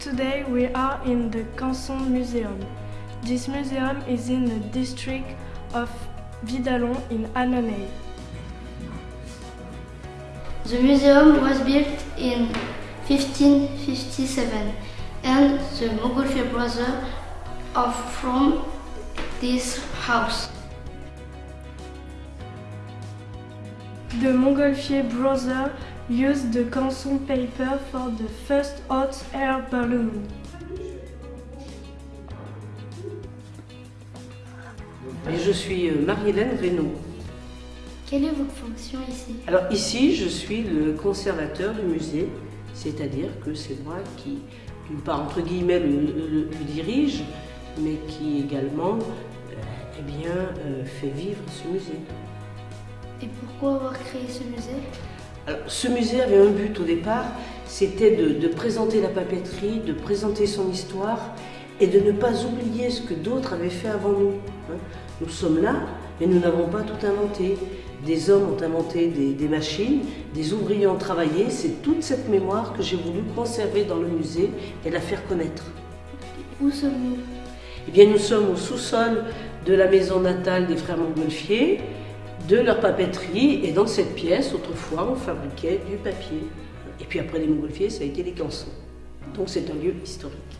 Today we are in the Canson Museum. This museum is in the district of Vidalon in Annonay. The museum was built in 1557 and the Montgolfier brothers are from this house. The Montgolfier brothers used the Canson paper for the first hot air balloon. Et je suis euh, Marie-Hélène Reynaud. Quelle est votre fonction ici? Alors ici, je suis le conservateur du musée, c'est-à-dire que c'est moi qui, d'une part, entre guillemets, le, le- le dirige, mais qui également euh, eh bien, euh, fait vivre ce musée. Et pourquoi avoir créé ce musée? Alors, ce musée avait un but au départ, c'était de, de présenter la papeterie, de présenter son histoire et de ne pas oublier ce que d'autres avaient fait avant nous. hein. Nous sommes là, mais nous n'avons pas tout inventé. Des hommes ont inventé des, des machines, des ouvriers ont travaillé. C'est toute cette mémoire que j'ai voulu conserver dans le musée et la faire connaître. Où sommes-nous? Eh bien, nous sommes au sous-sol de la maison natale des frères Montgolfier, de leur papeterie, et dans cette pièce, autrefois, on fabriquait du papier. Et puis après les Montgolfier, ça a été les cançons. Donc c'est un lieu historique.